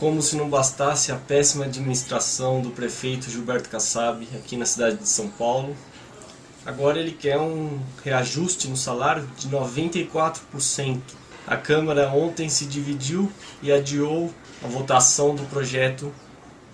Como se não bastasse a péssima administração do prefeito Gilberto Kassab aqui na cidade de São Paulo, agora ele quer um reajuste no salário de 94%. A Câmara ontem se dividiu e adiou a votação do projeto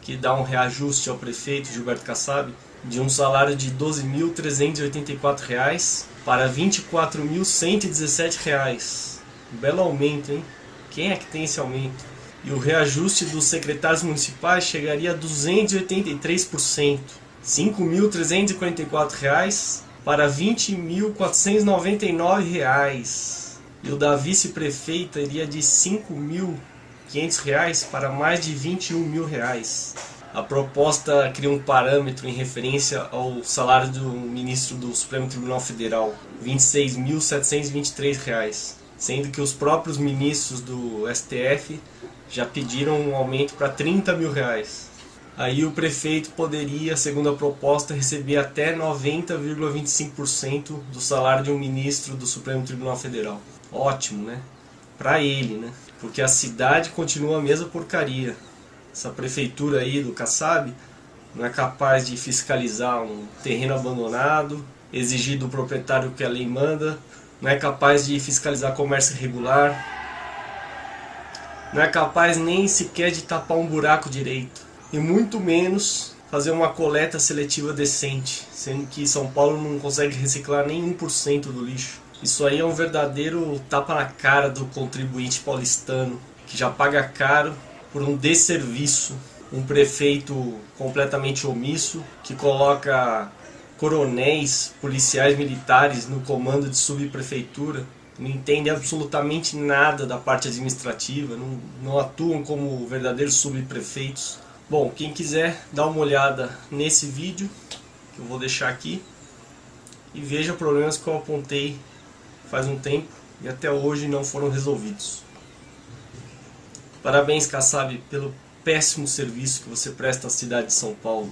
que dá um reajuste ao prefeito Gilberto Kassab de um salário de R$ 12.384 para R$ 24.117. Um belo aumento, hein? Quem é que tem esse aumento? E o reajuste dos secretários municipais chegaria a 283%, R$ 5.344 para R$ 20.499 e o da vice-prefeita iria de R$ 5.500 para mais de 21 mil reais. A proposta cria um parâmetro em referência ao salário do ministro do Supremo Tribunal Federal, R$ 26.723, sendo que os próprios ministros do STF já pediram um aumento para 30 mil reais. Aí o prefeito poderia, segundo a proposta, receber até 90,25% do salário de um ministro do Supremo Tribunal Federal. Ótimo, né? Para ele, né? Porque a cidade continua a mesma porcaria. Essa prefeitura aí do Kassab não é capaz de fiscalizar um terreno abandonado, exigir do proprietário o que a lei manda, não é capaz de fiscalizar comércio irregular, não é capaz nem sequer de tapar um buraco direito, e muito menos fazer uma coleta seletiva decente, sendo que São Paulo não consegue reciclar nem 1% do lixo. Isso aí é um verdadeiro tapa na cara do contribuinte paulistano, que já paga caro por um desserviço. Um prefeito completamente omisso, que coloca coronéis, policiais militares no comando de subprefeitura, não entendem absolutamente nada da parte administrativa, não, não atuam como verdadeiros subprefeitos. Bom, quem quiser dar uma olhada nesse vídeo, que eu vou deixar aqui, e veja problemas que eu apontei faz um tempo e até hoje não foram resolvidos. Parabéns, Kassab, pelo péssimo serviço que você presta à cidade de São Paulo.